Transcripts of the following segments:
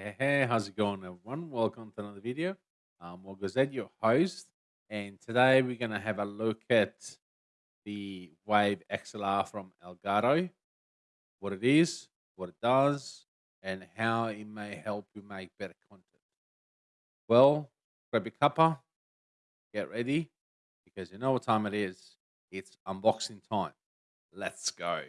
Hey, hey, how's it going, everyone? Welcome to another video. I'm Mogazed, your host, and today we're going to have a look at the Wave XLR from Elgato, what it is, what it does, and how it may help you make better content. Well, grab your cuppa, get ready, because you know what time it is. It's unboxing time. Let's go.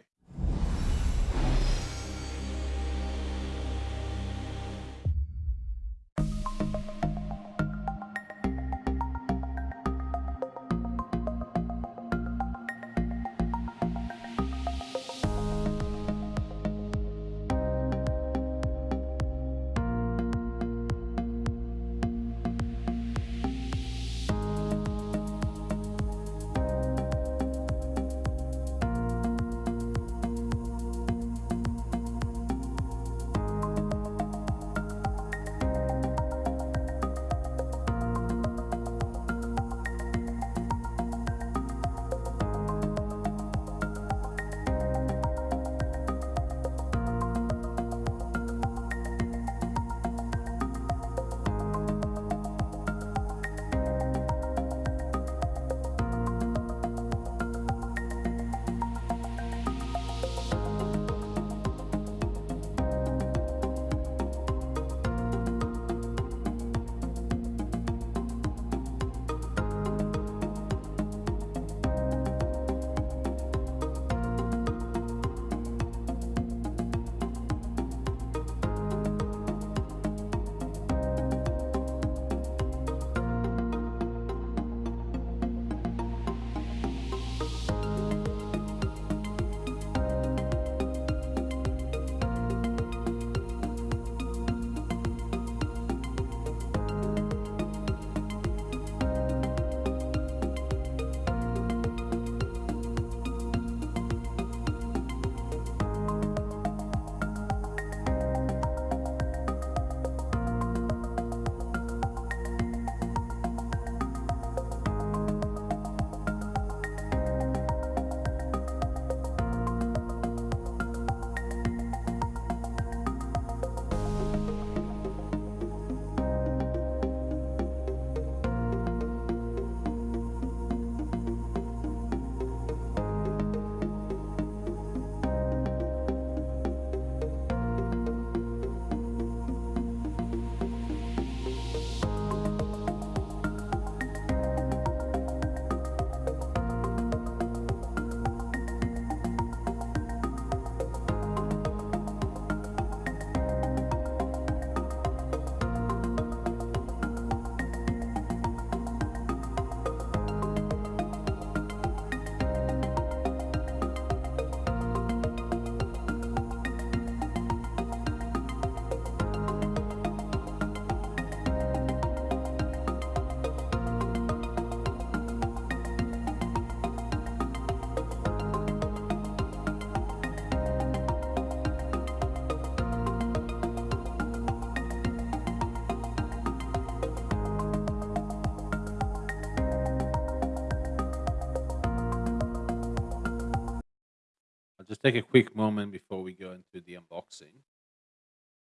Take a quick moment before we go into the unboxing.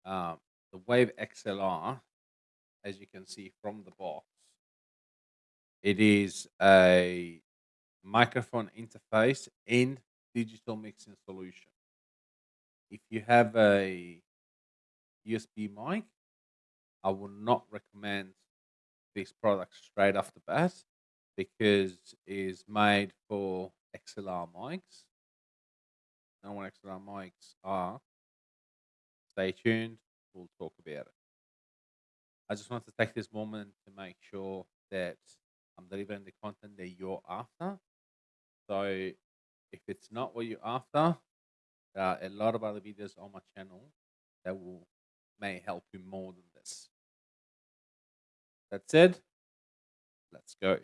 Um, the Wave XLR, as you can see from the box, it is a microphone interface and digital mixing solution. If you have a USB mic, I would not recommend this product straight off the bat because it is made for XLR mics know what XLR mics are, stay tuned. We'll talk about it. I just want to take this moment to make sure that I'm delivering the content that you're after. So if it's not what you're after, there are a lot of other videos on my channel that will may help you more than this. That said, let's go.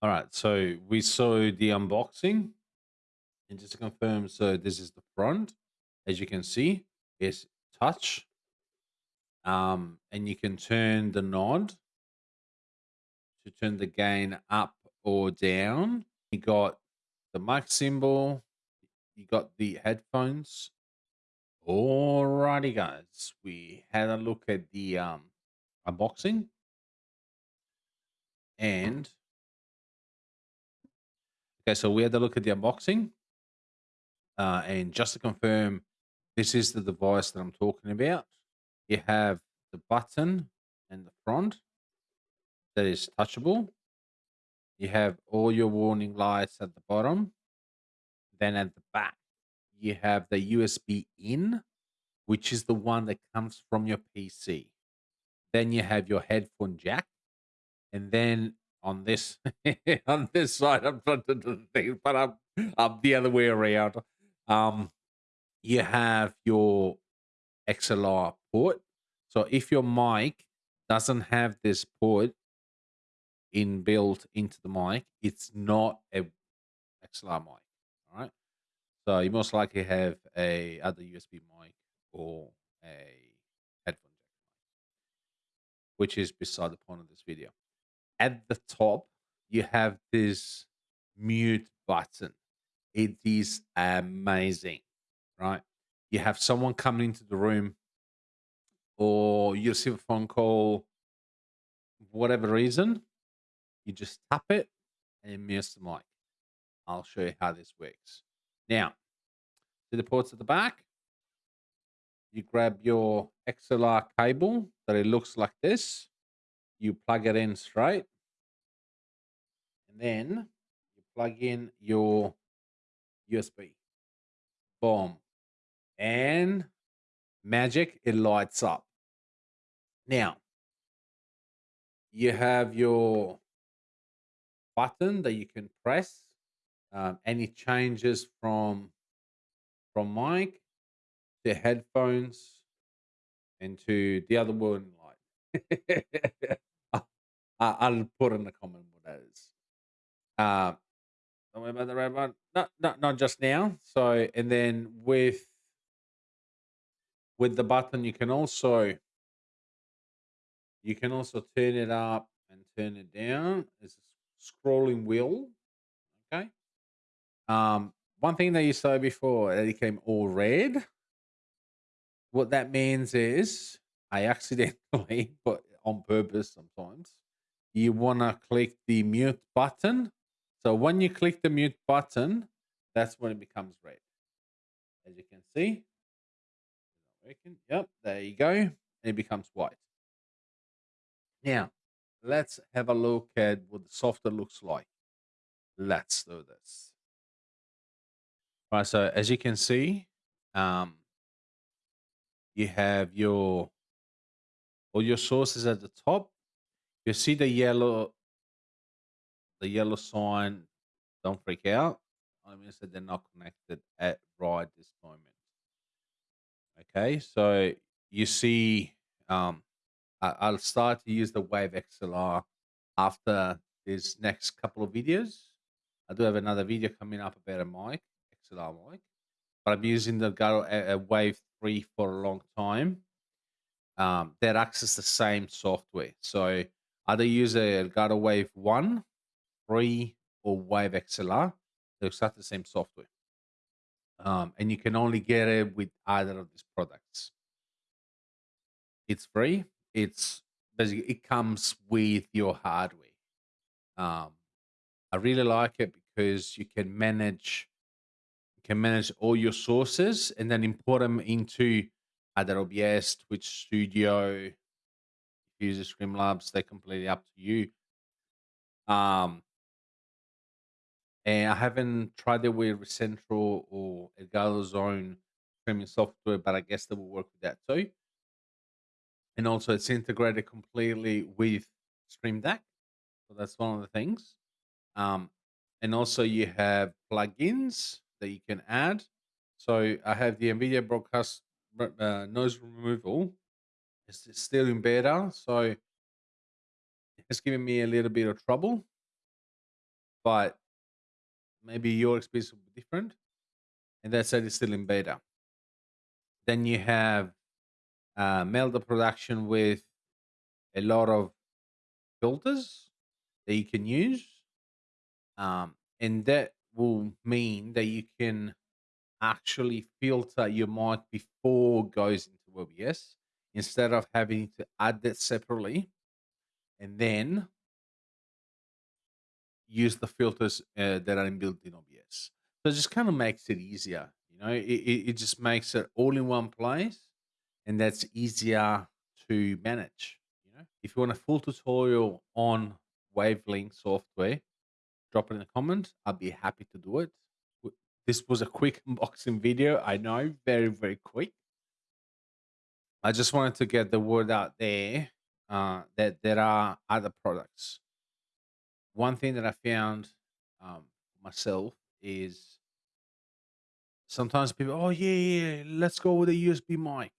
All right, so we saw the unboxing. And just to confirm, so this is the front. As you can see, it's touch. Um, and you can turn the nod to turn the gain up or down. You got the mic symbol. You got the headphones. Alrighty, guys. We had a look at the um, unboxing and okay, so we had a look at the unboxing. Uh, and just to confirm, this is the device that I'm talking about. You have the button and the front that is touchable. You have all your warning lights at the bottom. Then at the back, you have the USB in, which is the one that comes from your PC. Then you have your headphone jack. And then on this on this side, I'm trying to do the thing, but I'm, I'm the other way around. Um, you have your XLR port. So if your mic doesn't have this port inbuilt into the mic, it's not a XLR mic. All right. So you most likely have a other USB mic or a headphone jack mic, which is beside the point of this video. At the top, you have this mute button. It is amazing, right? You have someone coming into the room, or you receive a phone call, whatever reason, you just tap it and it mutes the mic. I'll show you how this works. Now, to the ports at the back, you grab your XLR cable that it looks like this. You plug it in straight. And then you plug in your USB. Boom. And magic, it lights up. Now, you have your button that you can press. Um, any changes from from mic to headphones and to the other one light. I'll put in the comment what that is. Uh, don't worry about the red one. Not, not, not just now. So, and then with with the button, you can also you can also turn it up and turn it down. It's a scrolling wheel. Okay. Um, one thing that you saw before that it came all red. What that means is I accidentally, but on purpose sometimes, you want to click the mute button so when you click the mute button, that's when it becomes red. As you can see. Yep, there you go. And it becomes white. Now, let's have a look at what the software looks like. Let's do this. All right, so as you can see, um, you have your all your sources at the top. You see the yellow the yellow sign, don't freak out. I mean, said they're not connected at right this moment. Okay, so you see, um, I, I'll start to use the Wave XLR after this next couple of videos. I do have another video coming up about a mic, XLR mic, but I'm using the a Wave 3 for a long time. Um, that access the same software. So either use a Wave 1 free or Wave XLR. They're exactly the same software. Um, and you can only get it with either of these products. It's free. It's basically it comes with your hardware. Um, I really like it because you can manage you can manage all your sources and then import them into either OBS, Twitch Studio, use Streamlabs. They're completely up to you. Um, and I haven't tried it with Recentral or Elgato's own streaming software, but I guess they will work with that too. And also, it's integrated completely with Stream Deck, so that's one of the things. Um, and also, you have plugins that you can add. So I have the NVIDIA Broadcast uh, noise removal. It's still in beta, so it's giving me a little bit of trouble. But maybe your experience will be different. And that said, it's still in beta. Then you have uh, Melda production with a lot of filters that you can use. Um, and that will mean that you can actually filter your mic before it goes into to OBS instead of having to add that separately and then use the filters uh, that are inbuilt in OBS. So it just kind of makes it easier. You know, it, it, just makes it all in one place and that's easier to manage. You know, if you want a full tutorial on Wavelink software, drop it in the comments. I'll be happy to do it. This was a quick unboxing video. I know, very, very quick. I just wanted to get the word out there uh, that there are other products. One thing that I found um, myself is sometimes people, oh, yeah, yeah, let's go with a USB mic.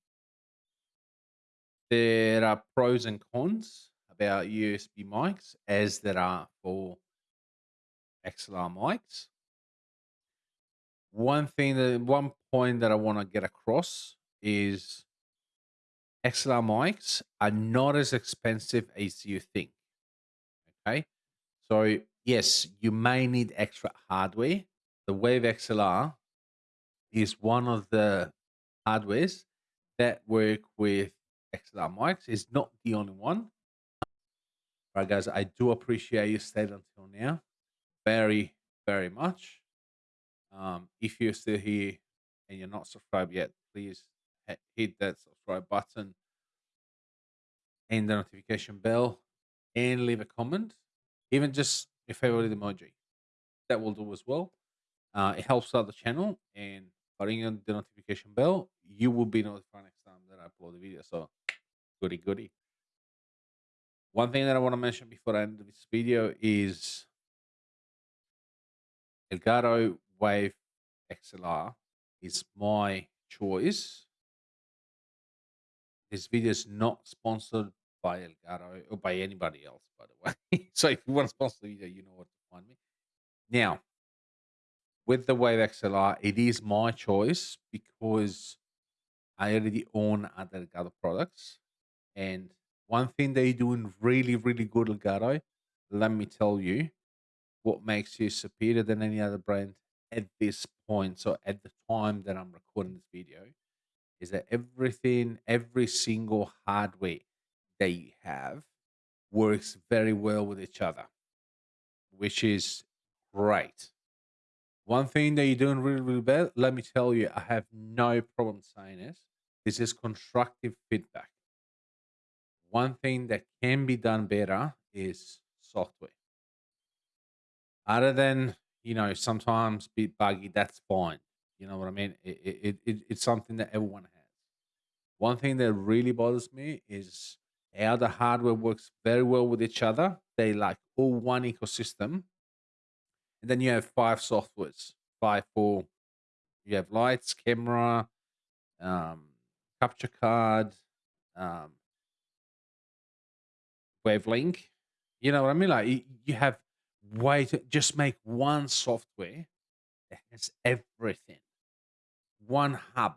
There are pros and cons about USB mics as there are for XLR mics. One thing that one point that I want to get across is XLR mics are not as expensive as you think. Okay. So yes, you may need extra hardware. The Wave XLR is one of the hardwares that work with XLR mics. It's not the only one. All right, guys, I do appreciate you stayed until now. Very, very much. Um, if you're still here and you're not subscribed yet, please hit that subscribe button and the notification bell and leave a comment. Even just your favorite emoji. That will do as well. Uh, it helps out the channel and by ringing the notification bell, you will be notified next time that I upload the video. So goody goody. One thing that I want to mention before I end this video is Elgato Wave XLR is my choice. This video is not sponsored by Elgato or by anybody else, by the way. so if you want to sponsor the video, you know what to find me. Now, with the Wave XLR, it is my choice because I already own other Elgato products. And one thing they're doing really, really good, Elgato, let me tell you, what makes you superior than any other brand at this point. So at the time that I'm recording this video, is that everything, every single hardware you have works very well with each other, which is great. One thing that you're doing really, really bad, let me tell you, I have no problem saying this. This is constructive feedback. One thing that can be done better is software. Other than, you know, sometimes bit buggy, that's fine. You know what I mean? It, it, it, it's something that everyone has. One thing that really bothers me is how the hardware works very well with each other. They like all one ecosystem. And then you have five softwares, five four. you have lights, camera, um, capture card, um, wavelink. You know what I mean? Like you have way to just make one software that has everything, one hub